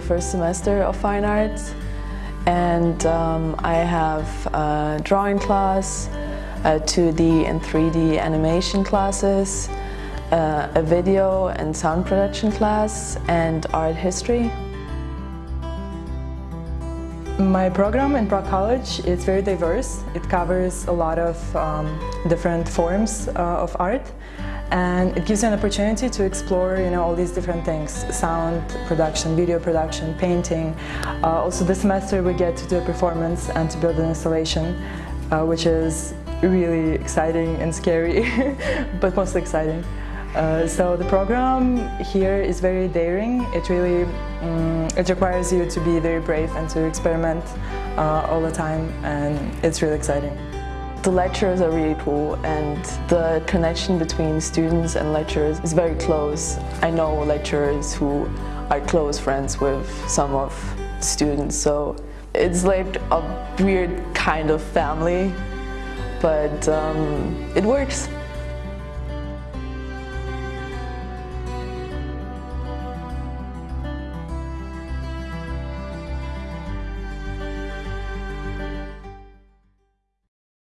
first semester of fine arts and um, I have a drawing class, a 2D and 3D animation classes, uh, a video and sound production class and art history. My program in Prague College is very diverse. It covers a lot of um, different forms uh, of art and it gives you an opportunity to explore you know all these different things sound production video production painting uh, also this semester we get to do a performance and to build an installation uh, which is really exciting and scary but mostly exciting uh, so the program here is very daring. It really um, it requires you to be very brave and to experiment uh, all the time and it's really exciting. The lecturers are really cool and the connection between students and lecturers is very close. I know lecturers who are close friends with some of students so it's like a weird kind of family but um, it works.